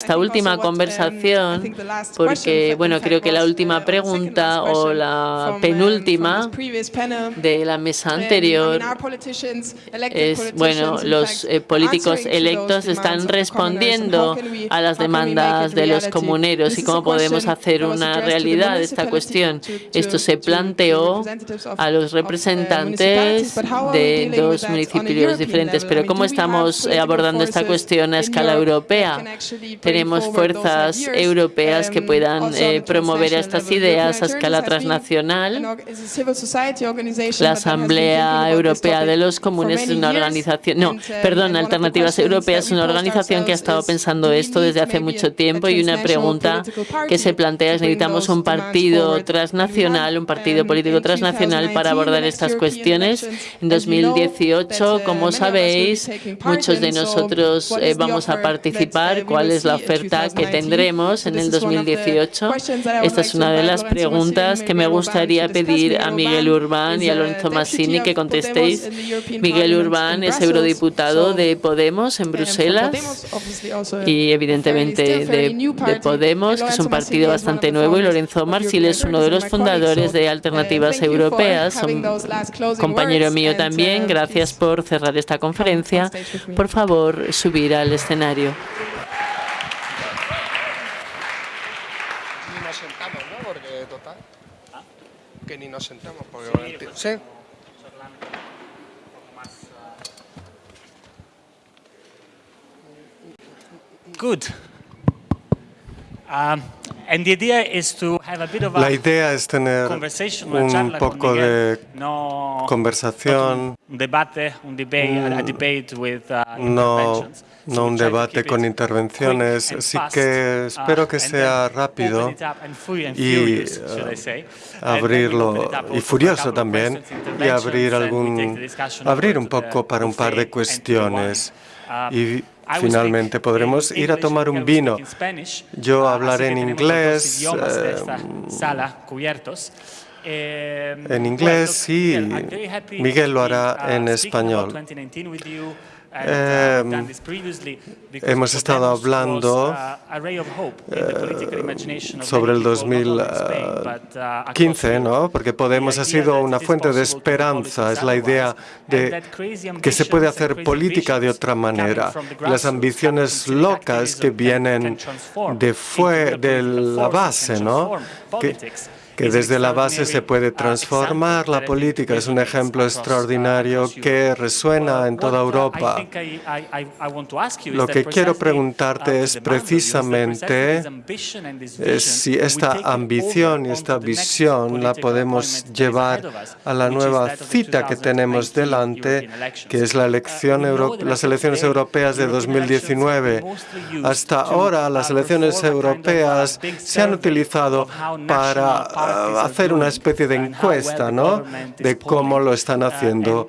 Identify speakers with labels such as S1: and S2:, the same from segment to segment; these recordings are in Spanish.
S1: esta última
S2: um,
S1: conversación porque, bueno, creo que la última pregunta o la
S2: uh,
S1: penúltima de la mesa anterior es, bueno, los eh, políticos electos están respondiendo a las demandas de los comuneros y cómo podemos hacer una realidad esta cuestión. Esto se planteó a los
S2: um,
S1: representantes de dos municipios diferentes, pero ¿cómo estamos eh, abordando esta cuestión a escala europea? Tenemos fuerzas europeas que puedan eh, promover estas ideas a escala transnacional. La Asamblea Europea de los Comunes es una organización, no, perdón, Alternativas Europeas es una organización que ha estado pensando esto desde hace mucho tiempo y una pregunta que se plantea es necesitamos un partido transnacional, un partido político transnacional para abordar estas cuestiones. En 2018, como sabéis, muchos de nosotros eh, vamos a participar. ¿Cuál es la oferta que tendremos en el 2018? Esta es una de las preguntas que me gustaría pedir a Miguel Urbán y a Lorenzo Massini que contestéis. Miguel Urbán es eurodiputado de Podemos en Bruselas y evidentemente de, Podemos, que es un partido bastante nuevo, y Lorenzo Marsil es uno de los fundadores de Alternativas Europeas, un compañero mío también. Gracias por cerrar esta conferencia. Por favor, subir al escenario.
S3: Que ni nos sentamos porque sí, ¿Sí?
S4: Good. Um, and the idea is to have a bit of a
S5: La idea es tener un poco de conversación,
S4: un debate, un debate, a debate with uh,
S5: no no un debate con intervenciones, sí que espero que sea rápido y uh, abrirlo, y furioso también, y abrir, algún, abrir un poco para un par de cuestiones. Y finalmente podremos ir a tomar un vino. Yo hablaré en inglés, eh, en inglés y Miguel lo hará en español. Eh, hemos estado hablando eh, sobre el 2015, ¿no? porque Podemos ha sido una fuente de esperanza, es la idea de que se puede hacer política de otra manera. Las ambiciones locas que vienen de, fue, de la base, ¿no? que desde la base se puede transformar la política. Es un ejemplo extraordinario que resuena en toda Europa. Lo que quiero preguntarte es precisamente si esta ambición y esta visión la podemos llevar a la nueva cita que tenemos delante, que es la elección las elecciones europeas de 2019. Hasta ahora las elecciones europeas se han utilizado para hacer una especie de encuesta ¿no? de cómo lo están haciendo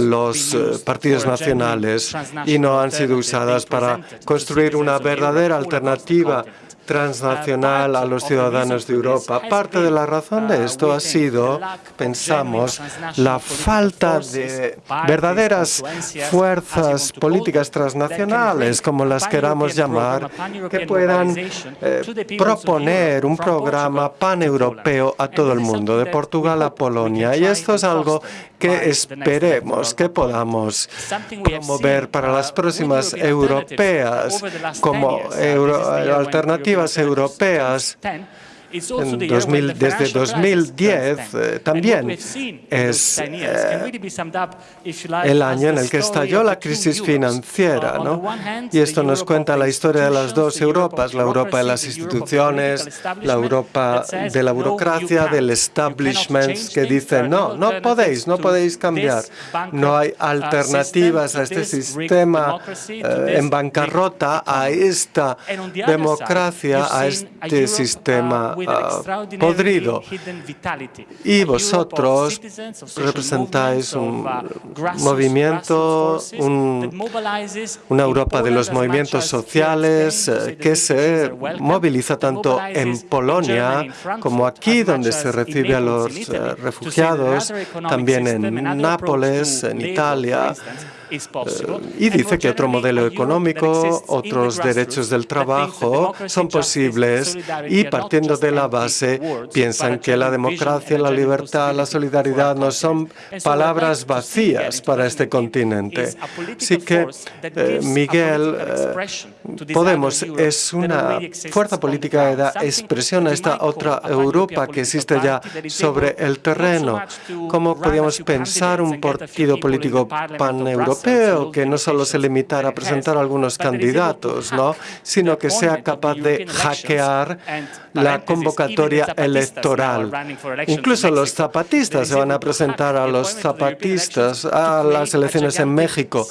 S5: los eh, partidos nacionales y no han sido usadas para construir una verdadera alternativa transnacional a los ciudadanos de Europa. Parte de la razón de esto ha sido, pensamos, la falta de verdaderas fuerzas políticas transnacionales, como las queramos llamar, que puedan eh, proponer un programa paneuropeo a todo el mundo, de Portugal a Polonia. Y esto es algo que esperemos que podamos promover para las próximas europeas como alternativas europeas desde 2010 eh, también es eh, el año en el que estalló la crisis financiera. ¿no? Y esto nos cuenta la historia de las dos Europas, la Europa de las instituciones, la Europa de la burocracia, del establishment, que dicen, no, no podéis, no podéis cambiar. No hay alternativas a este sistema eh, en bancarrota, a esta democracia, a este sistema Ah, podrido. Y vosotros representáis un movimiento, una Europa de los movimientos sociales eh, que se moviliza tanto en Polonia como aquí, donde se recibe a los eh, refugiados, también en Nápoles, en Italia, y dice que otro modelo económico, otros derechos del trabajo son posibles y partiendo de la base piensan que la democracia, la libertad, la solidaridad no son palabras vacías para este continente. Así que eh, Miguel, eh, Podemos es una fuerza política que da expresión a esta otra Europa que existe ya sobre el terreno. ¿Cómo podríamos pensar un partido político paneuropeo que no solo se limitara a presentar algunos candidatos, ¿no? sino que sea capaz de hackear la convocatoria electoral? Incluso los zapatistas se van a presentar a los zapatistas a las elecciones en México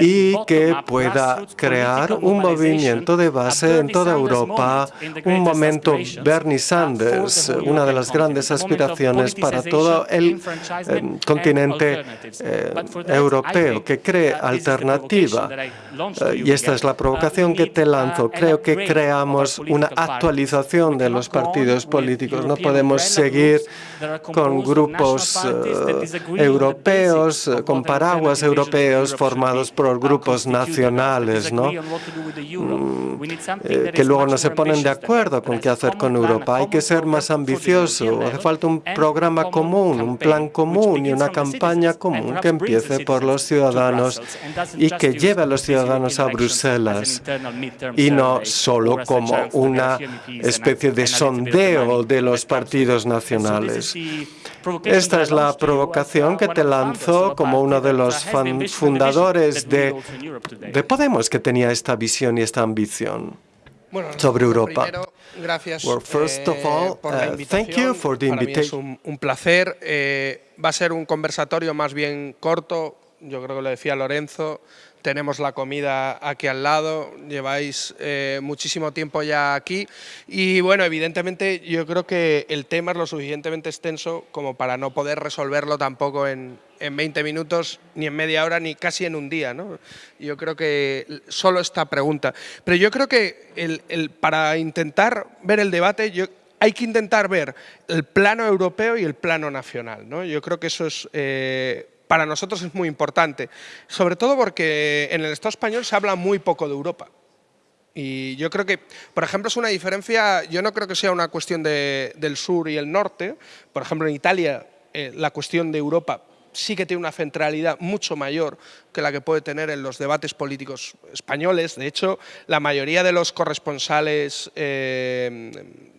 S5: y que pueda crear un movimiento de base en toda Europa, un momento Bernie Sanders, una de las grandes aspiraciones para todo el eh, continente eh, europeo, que cree alternativa. Eh, y esta es la provocación que te lanzo. Creo que creamos una actualización de los partidos políticos. No podemos seguir con grupos europeos, con paraguas europeos formados por grupos nacionales, ¿no? Mm, eh, que luego no se ponen de acuerdo con qué hacer con Europa. Hay que ser más ambicioso. Hace falta un programa común, un plan común y una campaña común que empiece por los ciudadanos y que lleve a los ciudadanos a Bruselas y no solo como una especie de sondeo de los partidos nacionales. Esta es la provocación que te lanzo como uno de los fundadores de, de Podemos que tenía esta visión y esta ambición sobre Europa.
S3: gracias
S5: well, first of all,
S3: eh, por la
S5: uh, thank you for the
S3: Para mí es un placer. Eh, va a ser un conversatorio más bien corto. Yo creo que lo decía Lorenzo. Tenemos la comida aquí al lado, lleváis eh, muchísimo tiempo ya aquí y bueno, evidentemente yo creo que el tema es lo suficientemente extenso como para no poder resolverlo tampoco en, en 20 minutos, ni en media hora, ni casi en un día. ¿no? Yo creo que solo esta pregunta. Pero yo creo que el, el, para intentar ver el debate, yo, hay que intentar ver el plano europeo y el plano nacional. ¿no? Yo creo que eso es... Eh, para nosotros es muy importante, sobre todo porque en el Estado español se habla muy poco de Europa. Y yo creo que, por ejemplo, es una diferencia, yo no creo que sea una cuestión de, del sur y el norte. Por ejemplo, en Italia eh, la cuestión de Europa sí que tiene una centralidad mucho mayor que la que puede tener en los debates políticos españoles. De hecho, la mayoría de los corresponsales eh,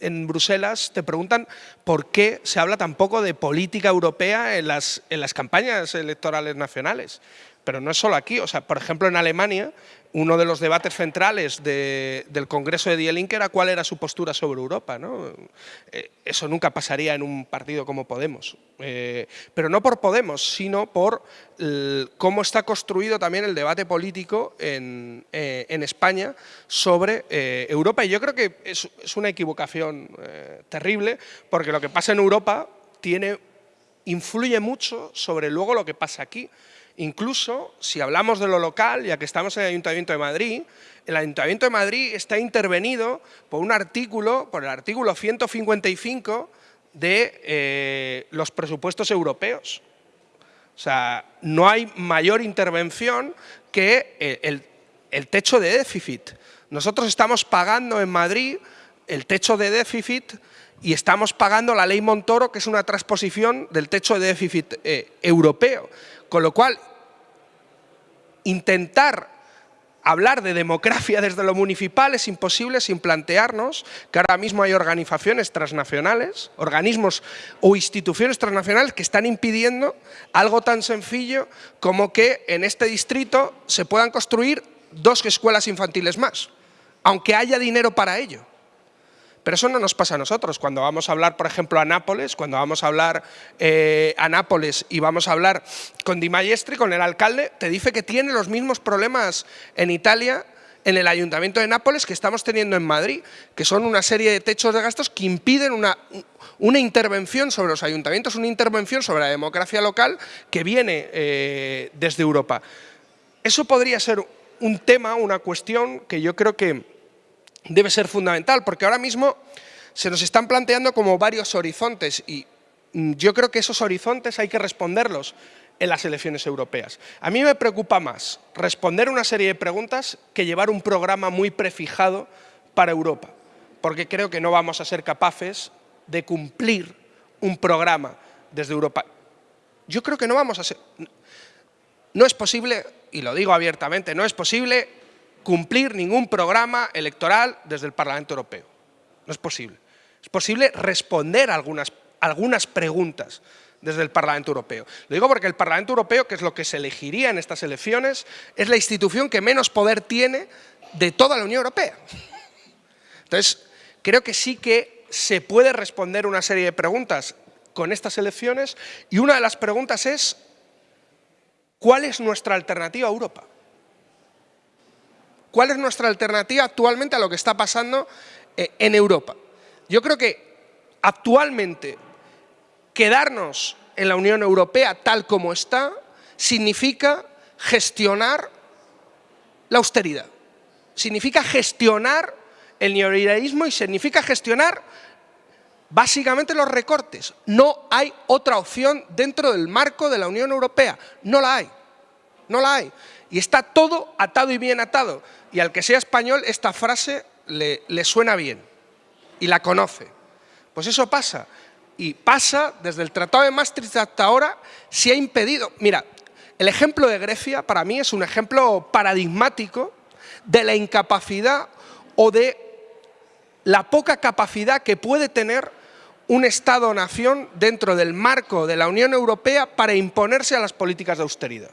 S3: en Bruselas te preguntan por qué se habla tan poco de política europea en las, en las campañas electorales nacionales. Pero no es solo aquí, o sea, por ejemplo en Alemania uno de los debates centrales de, del Congreso de Die Linke era cuál era su postura sobre Europa. ¿no? Eh, eso nunca pasaría en un partido como Podemos. Eh, pero no por Podemos, sino por cómo está construido también el debate político en, eh, España sobre eh, Europa. Y yo creo que es, es una equivocación terrible, porque lo que pasa en Europa tiene, influye mucho sobre luego lo que pasa aquí. Incluso, si hablamos de lo local, ya que estamos en el Ayuntamiento de Madrid, el Ayuntamiento de Madrid está intervenido por un artículo, por el artículo 155 de eh, los presupuestos europeos. O sea, no hay mayor intervención que el, el, el techo de déficit. Nosotros estamos pagando en Madrid el techo de déficit y estamos pagando la ley Montoro, que es una transposición del techo de déficit eh, europeo. Con lo cual, intentar hablar de democracia desde lo municipal es imposible sin plantearnos que ahora mismo hay organizaciones transnacionales, organismos o instituciones transnacionales que están impidiendo algo tan sencillo como que en este distrito se puedan construir dos escuelas infantiles más, aunque haya dinero para ello. Pero eso no nos pasa a nosotros. Cuando vamos a hablar, por ejemplo, a Nápoles, cuando vamos a hablar eh, a Nápoles y vamos a hablar con Di Maestri, con el alcalde, te dice que tiene los mismos problemas en Italia en el Ayuntamiento de Nápoles que estamos teniendo en Madrid, que son una serie de techos de gastos que impiden una, una intervención sobre los ayuntamientos, una intervención sobre la democracia local que viene eh, desde Europa. Eso podría ser un tema, una cuestión que yo creo que debe ser fundamental, porque ahora mismo se nos están planteando como varios horizontes y mm, yo creo que esos horizontes hay que responderlos en las elecciones europeas. A mí me preocupa más responder una serie de preguntas que llevar un programa muy prefijado para Europa, porque creo que no vamos a ser capaces de cumplir un programa desde Europa. Yo creo que no vamos a ser... No es posible, y lo digo abiertamente, no es posible cumplir ningún programa electoral desde el Parlamento Europeo. No es posible. Es posible responder algunas, algunas preguntas desde el Parlamento Europeo. Lo digo porque el Parlamento Europeo, que es lo que se elegiría en estas elecciones, es la institución que menos poder tiene de toda la Unión Europea. Entonces, creo que sí que se puede responder una serie de preguntas con estas elecciones y una de las preguntas es ¿cuál es nuestra alternativa a Europa? ¿Cuál es nuestra alternativa actualmente a lo que está pasando eh, en Europa? Yo creo que actualmente quedarnos en la Unión Europea tal como está significa gestionar la austeridad, significa gestionar el neoliberalismo y significa gestionar básicamente los recortes. No hay otra opción dentro del marco de la Unión Europea, no la hay, no la hay. Y está todo atado y bien atado. Y al que sea español esta frase le, suena bien y la conoce. Pues eso pasa y pasa desde el Tratado de Maastricht hasta ahora, se ha impedido. Mira, el ejemplo de Grecia para mí es un ejemplo paradigmático de la incapacidad o de la poca capacidad que puede tener un Estado-nación dentro del marco de la Unión Europea para imponerse a las políticas de austeridad.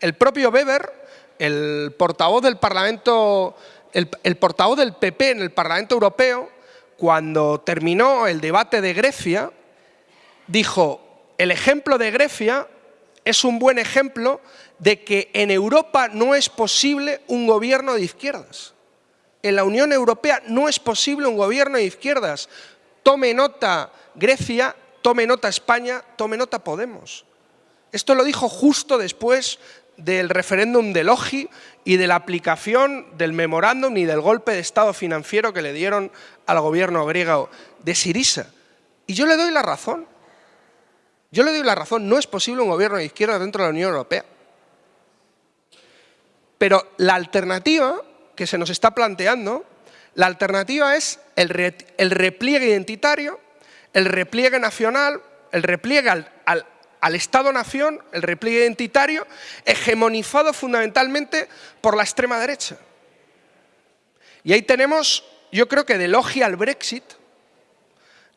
S3: El propio Weber, el portavoz del Parlamento, el, el portavoz del PP en el Parlamento Europeo, cuando terminó el debate de Grecia, dijo, el ejemplo de Grecia es un buen ejemplo de que en Europa no es posible un gobierno de izquierdas. En la Unión Europea no es posible un gobierno de izquierdas. Tome nota Grecia, tome nota España, tome nota Podemos. Esto lo dijo justo después del referéndum de Logi y de la aplicación del memorándum y del golpe de Estado financiero que le dieron al gobierno griego de Sirisa. Y yo le doy la razón. Yo le doy la razón, no es posible un gobierno de izquierda dentro de la Unión Europea. Pero la alternativa que se nos está planteando, la alternativa es el, repliegue identitario, el repliegue nacional, el repliegue al, al Estado-nación, el repliegue identitario, hegemonizado fundamentalmente por la extrema derecha. Y ahí tenemos, yo creo que de logia al Brexit,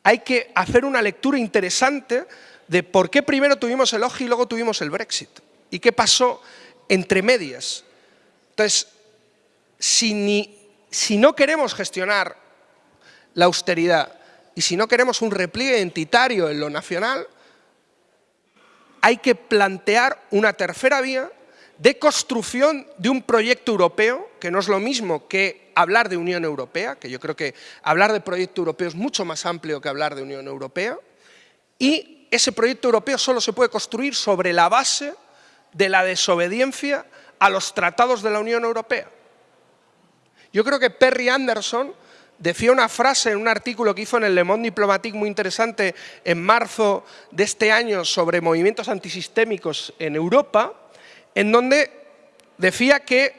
S3: hay que hacer una lectura interesante de por qué primero tuvimos el OGI y luego tuvimos el Brexit. Y qué pasó entre medias. Entonces, si, si no queremos gestionar la austeridad y si no queremos un repliegue identitario en lo nacional, hay que plantear una tercera vía de construcción de un proyecto europeo, que no es lo mismo que hablar de Unión Europea, que yo creo que hablar de proyecto europeo es mucho más amplio que hablar de Unión Europea, y ese proyecto europeo solo se puede construir sobre la base de la desobediencia a los tratados de la Unión Europea. Yo creo que Perry Anderson decía una frase en un artículo que hizo en el Le Monde Diplomatique muy interesante en marzo de este año sobre movimientos antisistémicos en Europa, en donde decía que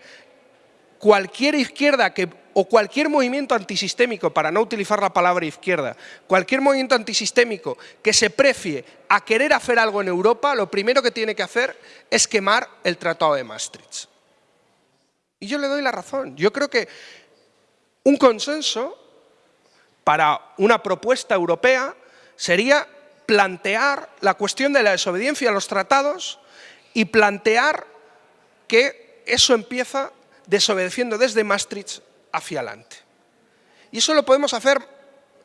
S3: cualquier izquierda que, o cualquier movimiento antisistémico, para no utilizar la palabra izquierda, cualquier movimiento antisistémico que se precie a querer hacer algo en Europa, lo primero que tiene que hacer es quemar el Tratado de Maastricht. Y yo le doy la razón. Yo creo que un consenso para una propuesta europea sería plantear la cuestión de la desobediencia a los tratados y plantear que eso empieza desobedeciendo desde Maastricht hacia adelante. Y eso lo podemos hacer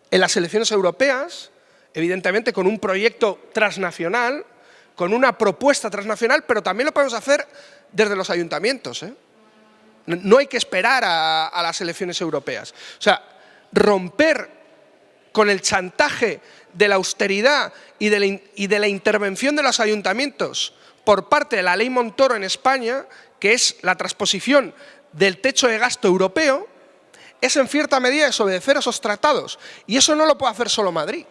S3: en las elecciones europeas, evidentemente con un proyecto transnacional, con una propuesta transnacional, pero también lo podemos hacer desde los ayuntamientos. ¿eh? No hay que esperar a, las elecciones europeas. O sea, romper con el chantaje de la austeridad y de la, intervención de los ayuntamientos por parte de la ley Montoro en España, que es la transposición del techo de gasto europeo, es en cierta medida desobedecer esos tratados. Y eso no lo puede hacer solo Madrid.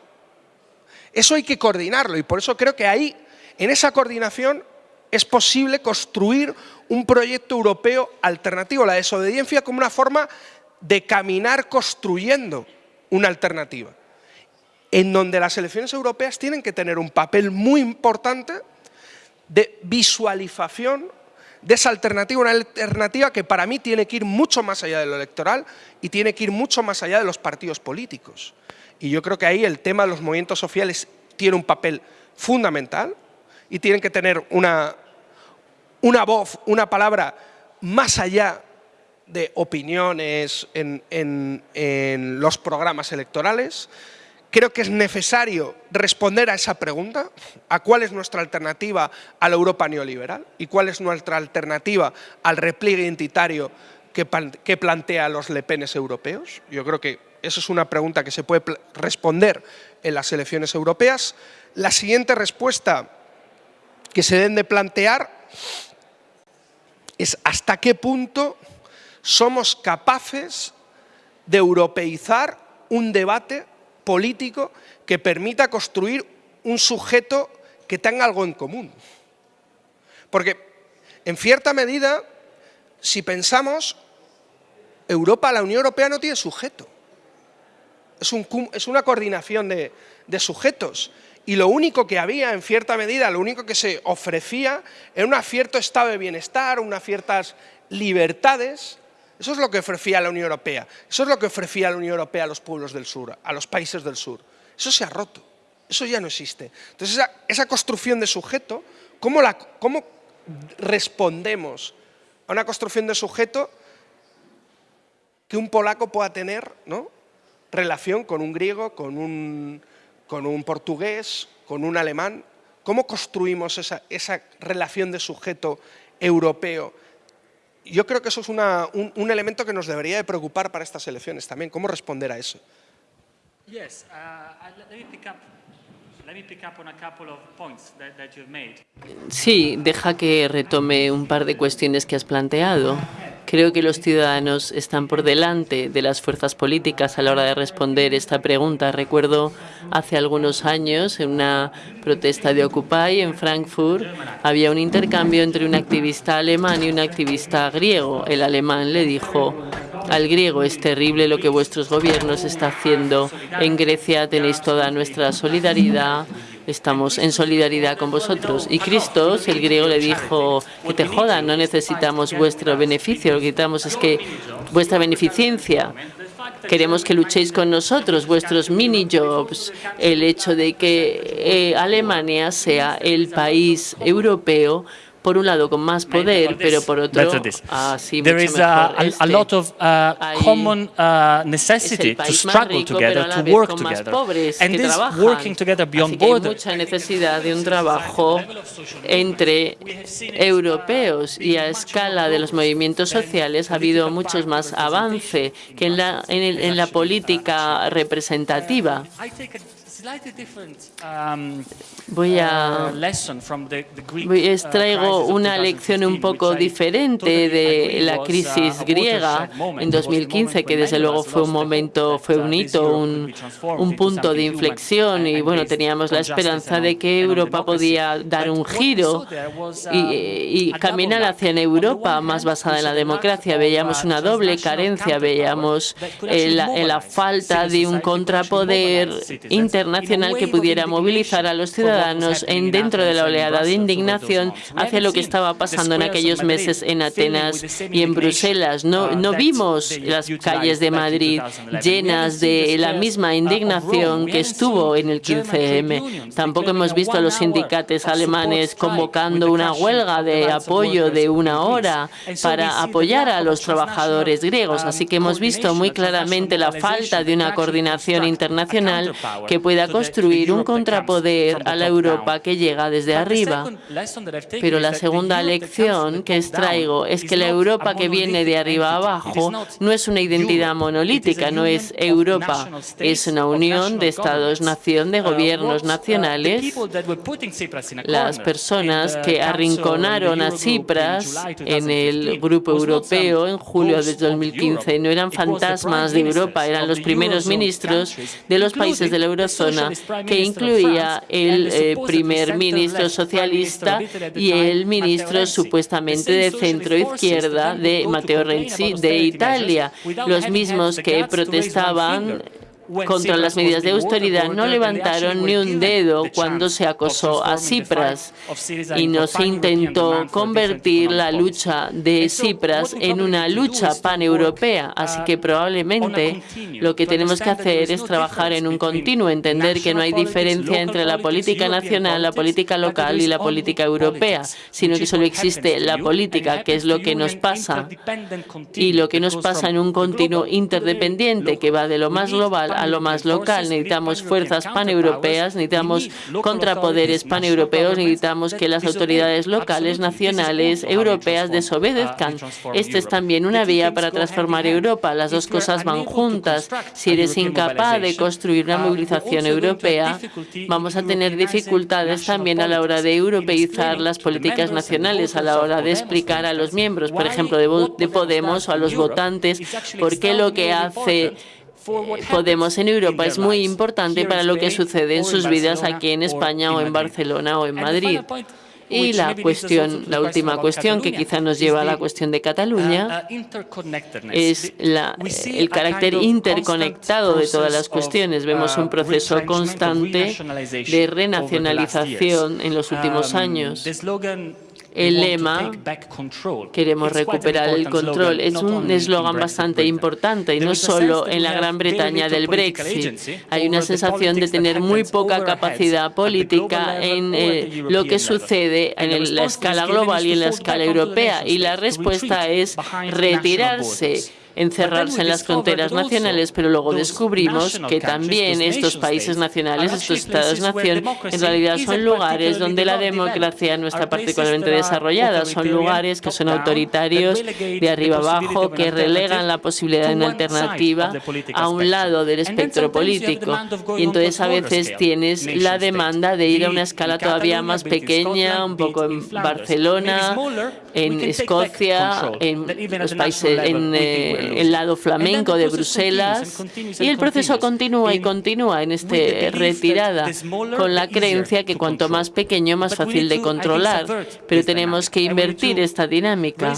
S3: Eso hay que coordinarlo y por eso creo que ahí En esa coordinación es posible construir un proyecto europeo alternativo, la desobediencia como una forma de caminar construyendo una alternativa, en donde las elecciones europeas tienen que tener un papel muy importante de visualización de esa alternativa, una alternativa que para mí tiene que ir mucho más allá de lo electoral y tiene que ir mucho más allá de los partidos políticos. Y yo creo que ahí el tema de los movimientos sociales tiene un papel fundamental y tienen que tener una, una voz, una palabra más allá de opiniones en, en, los programas electorales. Creo que es necesario responder a esa pregunta, a cuál es nuestra alternativa a la Europa neoliberal y cuál es nuestra alternativa al repliegue identitario que, que plantea los lepenes europeos. Yo creo que esa es una pregunta que se puede responder en las elecciones europeas. La siguiente respuesta que se deben de plantear es hasta qué punto somos capaces de europeizar un debate político que permita construir un sujeto que tenga algo en común. Porque, en cierta medida, si pensamos, Europa, la Unión Europea no tiene sujeto. Es, es una coordinación de sujetos y lo único que había, en cierta medida, lo único que se ofrecía era un cierto estado de bienestar, unas ciertas libertades. Eso es lo que ofrecía la Unión Europea. Eso es lo que ofrecía la Unión Europea a los pueblos del sur, a los países del sur. Eso se ha roto. Eso ya no existe. Entonces, esa, construcción de sujeto, ¿cómo, ¿cómo respondemos a una construcción de sujeto que un polaco pueda tener ¿no? relación con un griego, con un con un portugués, con un alemán. ¿Cómo construimos esa, esa relación de sujeto europeo? Yo creo que eso es una, un, un, elemento que nos debería de preocupar para estas elecciones también. ¿Cómo responder a eso?
S4: Yes, uh, let me pick up
S1: Sí, deja que retome un par de cuestiones que has planteado. Creo que los ciudadanos están por delante de las fuerzas políticas a la hora de responder esta pregunta. Recuerdo hace algunos años en una protesta de Occupy en Frankfurt había un intercambio entre un activista alemán y un activista griego. El alemán le dijo al griego, es terrible lo que vuestros gobiernos están haciendo. En Grecia tenéis toda nuestra solidaridad estamos en solidaridad con vosotros. Y Cristo, el griego, le dijo, que te jodan, no necesitamos vuestro beneficio, lo que necesitamos es que vuestra beneficencia. Queremos que luchéis con nosotros, vuestros mini-jobs, el hecho de que eh, Alemania sea el país europeo por un lado con más poder, pero por otro así
S4: There is a, a, lot of uh, common uh, necessity to struggle rico, together, to work together. And this working together beyond borders.
S1: Hay mucha necesidad de un trabajo entre europeos y a escala de los movimientos sociales ha habido muchos más avance que en la, en, el, en la política representativa. Um, voy a uh, voy, extraigo uh, una lección un poco diferente de la uh, crisis griega en 2015, que desde luego fue un momento, fue un hito, un, un punto de inflexión y bueno, teníamos la esperanza de que Europa podía dar un giro y, y caminar hacia una Europa más basada en la democracia. Veíamos una doble carencia, veíamos la, la falta de un contrapoder internacional nacional que pudiera movilizar a los ciudadanos en dentro de la oleada de indignación hacia lo que estaba pasando en aquellos meses en Atenas y en Bruselas. No, no vimos las calles de Madrid llenas de la misma indignación que estuvo en el 15M. Tampoco hemos visto a los sindicatos alemanes convocando una huelga de apoyo de una hora para apoyar a los trabajadores griegos. Así que hemos visto muy claramente la falta de una coordinación internacional que pueda construir un contrapoder a la Europa que llega desde arriba. Pero la segunda lección que extraigo es que la Europa que viene de arriba abajo no es una identidad monolítica, no es Europa, es una unión de estados-nación, de gobiernos nacionales. Las personas que arrinconaron a Tsipras en el Grupo Europeo en julio de 2015 no eran fantasmas de Europa, eran los primeros ministros de los países de la eurozona que incluía el eh, primer ministro socialista y el ministro supuestamente de centro izquierda de Matteo Renzi de Italia, los mismos que protestaban contra las medidas de austeridad no levantaron ni un dedo cuando se acosó a Cipras y no se intentó convertir la lucha de Cipras en una lucha paneuropea. Así que probablemente lo que tenemos que hacer es trabajar en un continuo, entender que no hay diferencia entre la política nacional, la política local y la política europea, sino que solo existe la política, que es lo que nos pasa, y lo que nos pasa en un continuo interdependiente que va de lo más global a lo más local. Necesitamos fuerzas paneuropeas, necesitamos contrapoderes paneuropeos, necesitamos que las autoridades locales, nacionales, europeas desobedezcan. Esta es también una vía para transformar Europa. Las dos cosas van juntas. Si eres incapaz de construir una movilización europea, vamos a tener dificultades también a la hora de europeizar las políticas nacionales, a la hora de explicar a los miembros, por ejemplo, de Podemos o a los votantes, por qué lo que hace Podemos en Europa es muy importante para lo que sucede en sus vidas aquí en España o en Barcelona o en Madrid. Y la cuestión, la última cuestión que quizá nos lleva a la cuestión de Cataluña es la, el carácter interconectado de todas las cuestiones. Vemos un proceso constante de renacionalización en los últimos años el lema queremos recuperar el control. es un eslogan bastante importante y no solo en la Gran Bretaña del Brexit. Hay una sensación de tener muy poca capacidad política en eh, lo que sucede en la escala global y en la escala europea. y la respuesta es retirarse encerrarse en las fronteras nacionales, pero luego descubrimos que también estos países nacionales, estos estados-nación, en realidad son lugares donde la democracia no está particularmente desarrollada, son lugares que son autoritarios de arriba abajo, que relegan la posibilidad de una alternativa a un lado del espectro político. Y entonces a veces tienes la demanda de ir a una escala todavía más pequeña, un poco en Barcelona, en Escocia, en los países, en el lado flamenco de Bruselas y el proceso continúa y continúa en esta retirada con la creencia que cuanto más pequeño más fácil de controlar, pero tenemos que invertir esta dinámica.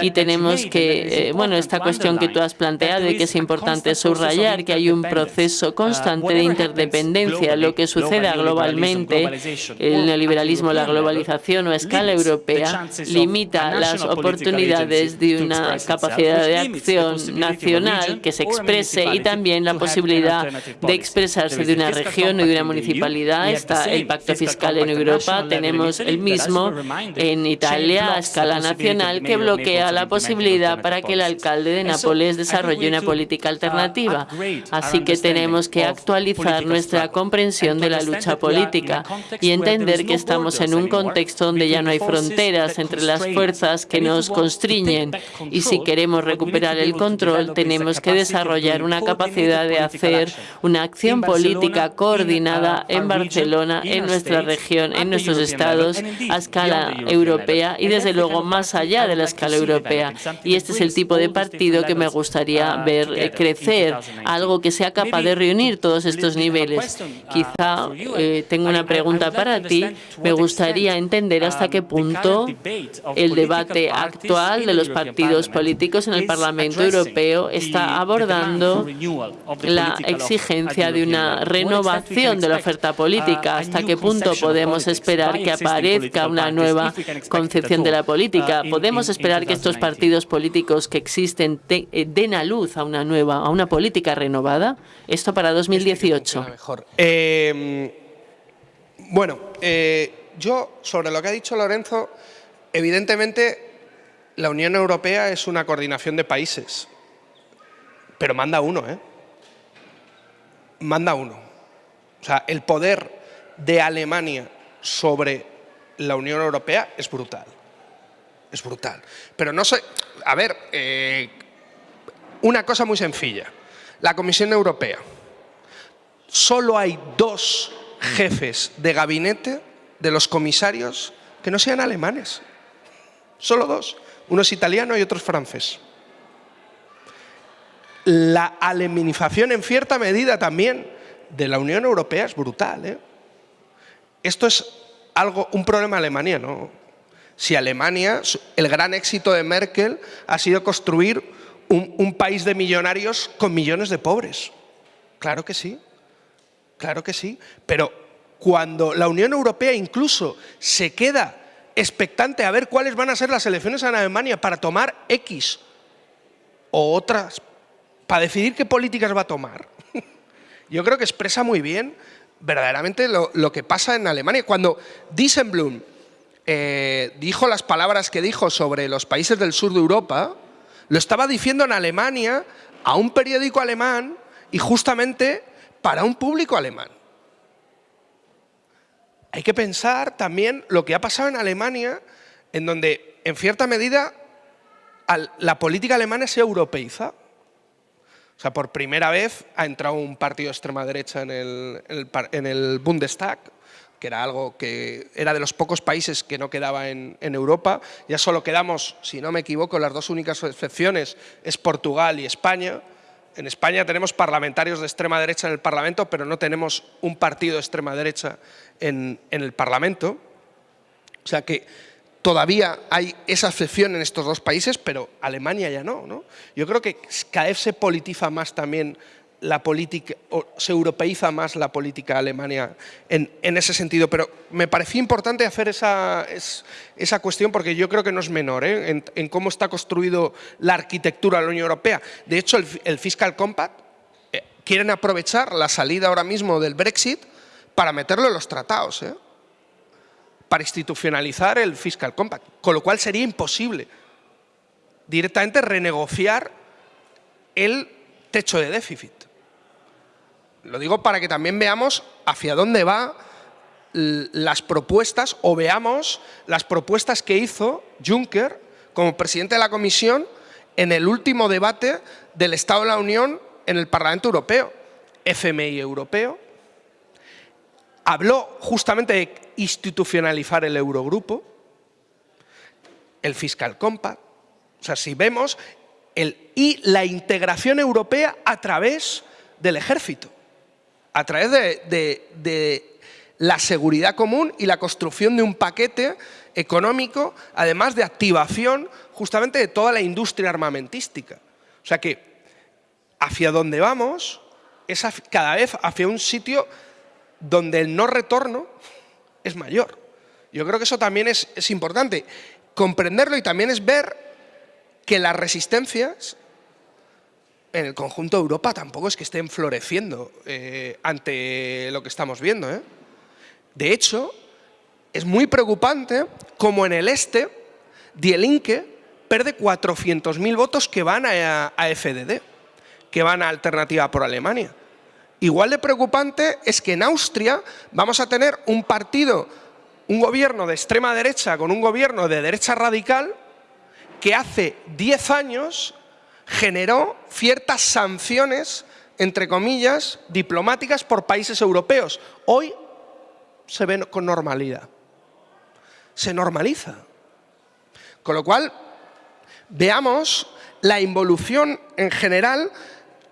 S1: Y tenemos que, eh, bueno, esta cuestión que tú has planteado y que es importante subrayar, que hay un proceso constante de interdependencia, lo que suceda globalmente, el neoliberalismo, la globalización o a escala europea limita las oportunidades de una capacidad de acción nacional que se exprese y también la posibilidad de expresarse de una región y de una municipalidad. Está el pacto fiscal en Europa, tenemos el mismo en Italia a escala nacional que bloquea la posibilidad para que el alcalde de Nápoles desarrolle una política alternativa. Así que tenemos que actualizar nuestra comprensión de la lucha política y entender que estamos en un contexto donde ya no hay fronteras entre las fuerzas que nos constriñen y si queremos recuperar el control, tenemos que desarrollar una capacidad de hacer una acción política coordinada en Barcelona, en nuestra región, en nuestros estados, a escala europea y, desde luego, más allá de la escala europea. Y este es el tipo de partido que me gustaría ver crecer, algo que sea capaz de reunir todos estos niveles. Quizá eh, tengo una pregunta para ti. Me gustaría entender hasta qué punto el debate actual de los partidos políticos en el Parlamento Europeo está abordando la exigencia de una renovación de la oferta política. ¿Hasta qué punto podemos esperar que aparezca una nueva concepción de la política? ¿Podemos esperar que estos partidos políticos que existen eh, den a luz a una nueva, a una política renovada? Esto para 2018.
S3: Eh, bueno, eh, yo sobre lo que ha dicho Lorenzo, evidentemente la Unión Europea es una coordinación de países, pero manda uno, ¿eh? Manda uno. O sea, el poder de Alemania sobre la Unión Europea es brutal. Es brutal. Pero no sé, a ver, eh, una cosa muy sencilla. La Comisión Europea. Solo hay dos jefes de gabinete de los comisarios que no sean alemanes. Solo dos. Uno es italiano y otro es francés. La alemanización en cierta medida también de la Unión Europea es brutal. ¿eh? Esto es algo, un problema de ¿no? Si Alemania, el gran éxito de Merkel ha sido construir un país de millonarios con millones de pobres. Claro que sí, claro que sí. Pero cuando la Unión Europea incluso se queda expectante a ver cuáles van a ser las elecciones en Alemania para tomar X o otras, para decidir qué políticas va a tomar, yo creo que expresa muy bien verdaderamente lo, que pasa en Alemania. Cuando Diesenblum eh, dijo las palabras que dijo sobre los países del sur de Europa, lo estaba diciendo en Alemania a un periódico alemán y justamente para un público alemán. Hay que pensar también lo que ha pasado en Alemania, en donde en cierta medida la política alemana se europeiza. O sea, por primera vez ha entrado un partido de extrema derecha en el, Bundestag, que era algo que era de los pocos países que no quedaba en, Europa. Ya solo quedamos, si no me equivoco, las dos únicas excepciones es Portugal y España. En España tenemos parlamentarios de extrema derecha en el Parlamento, pero no tenemos un partido de extrema derecha en, en el Parlamento. O sea que todavía hay esa excepción en estos dos países, pero Alemania ya no. ¿no? Yo creo que cada se politiza más también la política, o se europeiza más la política alemana en, ese sentido, pero me parecía importante hacer esa, esa cuestión porque yo creo que no es menor ¿eh? en, cómo está construido la arquitectura de la Unión Europea. De hecho, el, Fiscal Compact eh, quieren aprovechar la salida ahora mismo del Brexit para meterlo en los tratados. ¿eh? para institucionalizar el Fiscal Compact, con lo cual sería imposible directamente renegociar el techo de déficit. Lo digo para que también veamos hacia dónde van las propuestas o veamos las propuestas que hizo Juncker como presidente de la Comisión en el último debate del Estado de la Unión en el Parlamento Europeo, FMI europeo, habló justamente de institucionalizar el Eurogrupo, el Fiscal Compact, o sea, si vemos, el, y la integración europea a través del ejército, a través de, la seguridad común y la construcción de un paquete económico, además de activación justamente de toda la industria armamentística. O sea que hacia donde vamos es cada vez hacia un sitio donde el no retorno es mayor. Yo creo que eso también es, importante, comprenderlo y también es ver que las resistencias en el conjunto de Europa tampoco es que estén floreciendo eh, ante lo que estamos viendo. ¿eh? De hecho, es muy preocupante como en el este Die Linke pierde 400.000 votos que van a, a FDD, que van a Alternativa por Alemania. Igual de preocupante es que en Austria vamos a tener un partido, un gobierno de extrema derecha con un gobierno de derecha radical que hace 10 años generó ciertas sanciones, entre comillas, diplomáticas por países europeos. Hoy se ven con normalidad. Se normaliza. Con lo cual, veamos la involución en general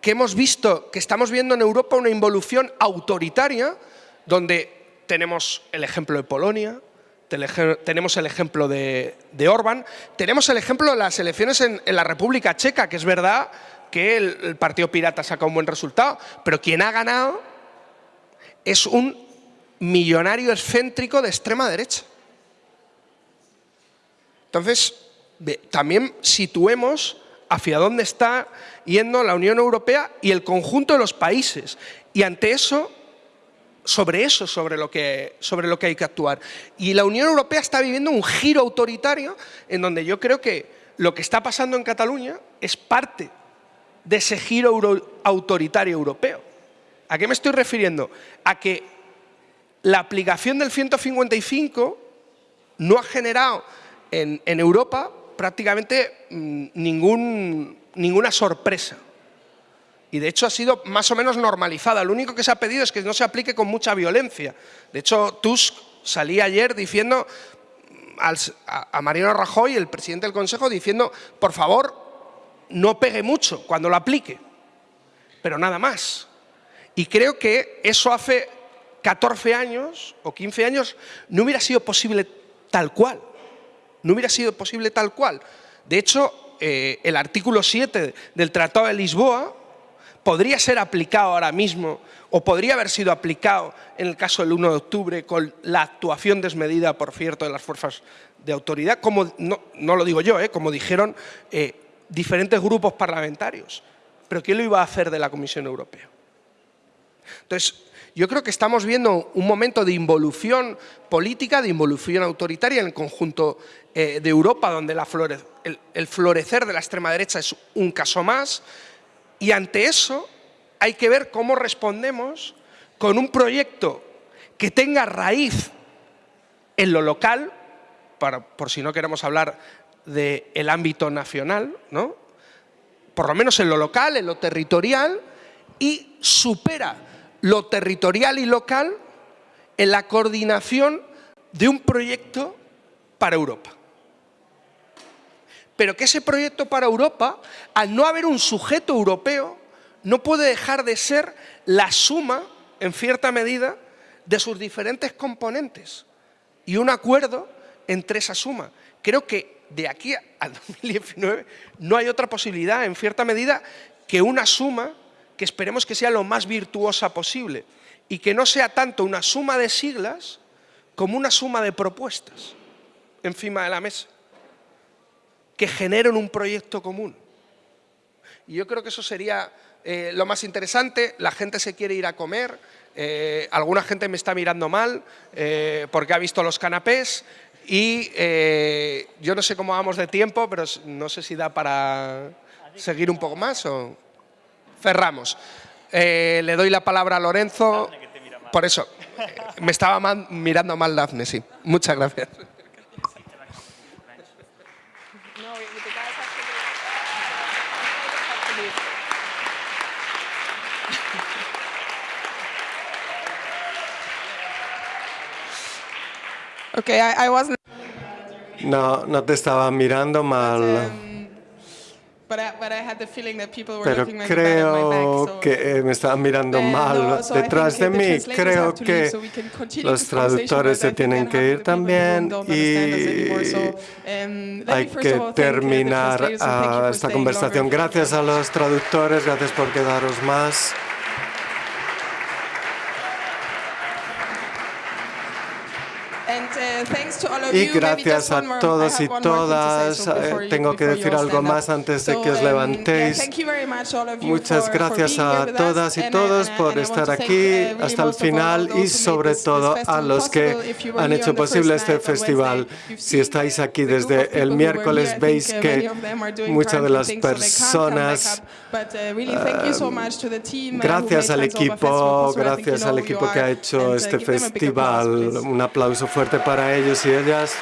S3: que hemos visto, que estamos viendo en Europa una involución autoritaria, donde tenemos el ejemplo de Polonia, tenemos el ejemplo de, de Orbán, tenemos el ejemplo de las elecciones en, la República Checa, que es verdad que el, Partido Pirata saca un buen resultado, pero quien ha ganado es un millonario excéntrico de extrema derecha. Entonces, también situemos hacia dónde está yendo la Unión Europea y el conjunto de los países. Y ante eso, sobre eso, sobre lo que, sobre lo que hay que actuar. Y la Unión Europea está viviendo un giro autoritario en donde yo creo que lo que está pasando en Cataluña es parte de ese giro autoritario europeo. ¿A qué me estoy refiriendo? A que la aplicación del 155 no ha generado en, Europa prácticamente mm, ninguna sorpresa. Y de hecho ha sido más o menos normalizada. Lo único que se ha pedido es que no se aplique con mucha violencia. De hecho, Tusk salía ayer diciendo a, Mariano Rajoy, el presidente del Consejo, diciendo, por favor, no pegue mucho cuando lo aplique. Pero nada más. Y creo que eso hace 14 años o 15 años no hubiera sido posible tal cual. No hubiera sido posible tal cual. De hecho, eh, el artículo 7 del Tratado de Lisboa podría ser aplicado ahora mismo o podría haber sido aplicado en el caso del 1 de octubre con la actuación desmedida, por cierto, de las fuerzas de autoridad, como no, lo digo yo, eh, como dijeron eh, diferentes grupos parlamentarios. Pero ¿quién lo iba a hacer de la Comisión Europea? Entonces, yo creo que estamos viendo un momento de involución política, de involución autoritaria en el conjunto eh, de Europa, donde el, florecer de la extrema derecha es un caso más, y ante eso hay que ver cómo respondemos con un proyecto que tenga raíz en lo local, por si no queremos hablar del ámbito nacional, ¿no? por lo menos en lo local, en lo territorial, y supera lo territorial y local en la coordinación de un proyecto para Europa. Pero que ese proyecto para Europa, al no haber un sujeto europeo, no puede dejar de ser la suma, en cierta medida, de sus diferentes componentes y un acuerdo entre esa suma. Creo que de aquí al 2019 no hay otra posibilidad, en cierta medida, que una suma que esperemos que sea lo más virtuosa posible y que no sea tanto una suma de siglas como una suma de propuestas encima de la mesa que generen un proyecto común. Y yo creo que eso sería eh, lo más interesante. La gente se quiere ir a comer, eh, alguna gente me está mirando mal eh, porque ha visto los canapés y yo no sé cómo vamos de tiempo, pero no sé si da para seguir un poco más o cerramos. le doy la palabra a Lorenzo. Por eso, me estaba mirando mal Dafne, sí. Muchas gracias.
S2: Okay, I, wasn't...
S5: No, no te estaba mirando mal. Pero creo que me estaban mirando mal detrás de mí. Creo que los traductores se tienen que ir también y um, hay que terminar esta conversación. Gracias a los traductores, gracias por quedaros más. Y gracias a todos y todas. Eh, tengo que decir algo más antes de que os levantéis. Muchas gracias a todas y todos uh, por estar aquí uh, hasta el final y sobre todo a los que han hecho posible este festival. Si estáis aquí desde el miércoles, veis que muchas de las personas... gracias al equipo, gracias al equipo que ha hecho este festival. Un aplauso fuerte para ellos y Buenos.